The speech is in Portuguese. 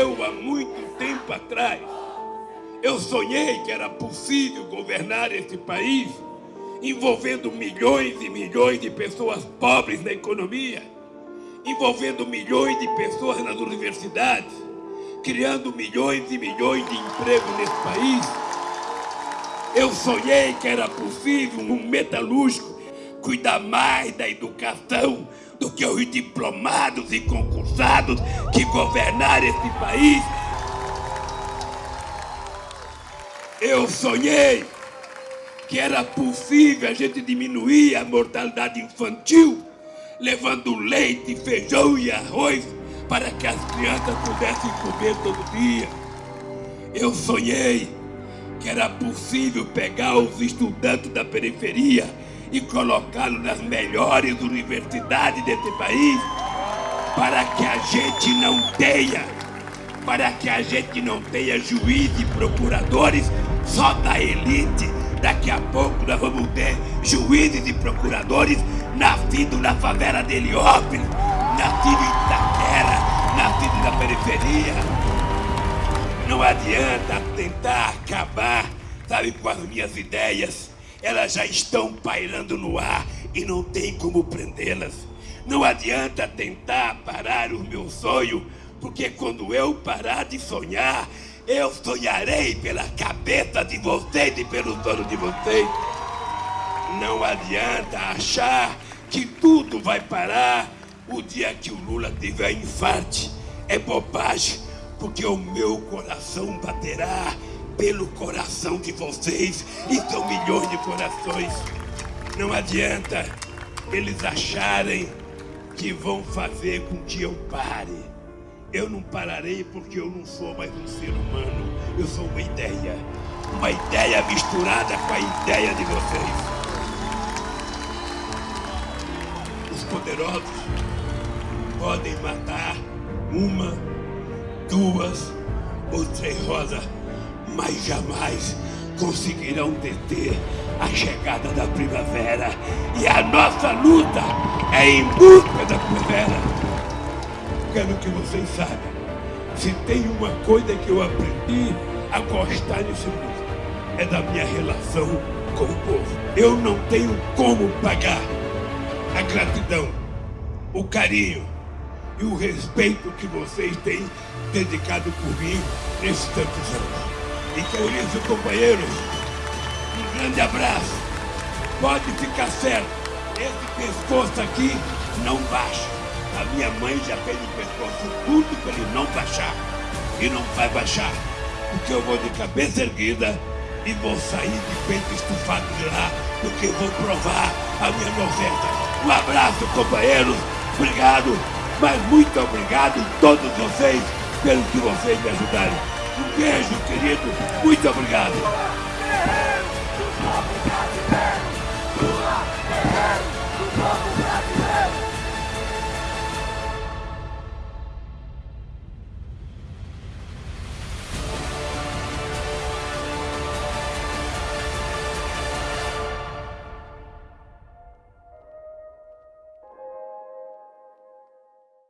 há muito tempo atrás, eu sonhei que era possível governar este país envolvendo milhões e milhões de pessoas pobres na economia, envolvendo milhões de pessoas nas universidades, criando milhões e milhões de empregos nesse país. Eu sonhei que era possível um metalúrgico cuidar mais da educação do que os diplomados e concursados que governaram esse país. Eu sonhei que era possível a gente diminuir a mortalidade infantil, levando leite, feijão e arroz para que as crianças pudessem comer todo dia. Eu sonhei que era possível pegar os estudantes da periferia e colocá-los nas melhores universidades desse país para que a gente não tenha, para que a gente não tenha juízes e procuradores só da elite. Daqui a pouco nós vamos ter juízes e procuradores nascidos na favela de Heliópolis, nascidos em Itaquera, nascidos na periferia. Não adianta tentar acabar, sabe, com as minhas ideias elas já estão pairando no ar e não tem como prendê-las. Não adianta tentar parar o meu sonho, porque quando eu parar de sonhar, eu sonharei pela cabeça de vocês e pelo sonho de vocês. Não adianta achar que tudo vai parar o dia que o Lula tiver infarte. É bobagem, porque o meu coração baterá pelo coração de vocês, e são milhões de corações. Não adianta eles acharem que vão fazer com que eu pare. Eu não pararei porque eu não sou mais um ser humano, eu sou uma ideia. Uma ideia misturada com a ideia de vocês. Os poderosos podem matar uma, duas ou três rosas mas jamais conseguirão deter a chegada da primavera. E a nossa luta é em busca da primavera. Quero que vocês saibam, se tem uma coisa que eu aprendi a gostar nesse mundo, é da minha relação com o povo. Eu não tenho como pagar a gratidão, o carinho e o respeito que vocês têm dedicado por mim nesses tantos anos. E isso, companheiros, um grande abraço. Pode ficar certo, esse pescoço aqui não baixa. A minha mãe já fez o pescoço tudo para ele não baixar. E não vai baixar, porque eu vou de cabeça erguida e vou sair de peito estufado de lá, porque vou provar a minha noventa. Um abraço, companheiros. Obrigado, mas muito obrigado a todos vocês pelo que vocês me ajudaram. Beijo, querido. Muito obrigado.